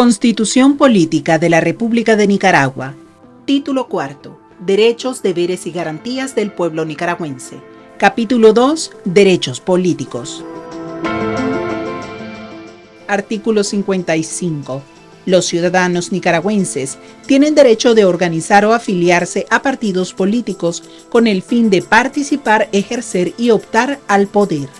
Constitución Política de la República de Nicaragua. Título cuarto. Derechos, deberes y garantías del pueblo nicaragüense. Capítulo 2. Derechos políticos. Artículo 55. Los ciudadanos nicaragüenses tienen derecho de organizar o afiliarse a partidos políticos con el fin de participar, ejercer y optar al poder.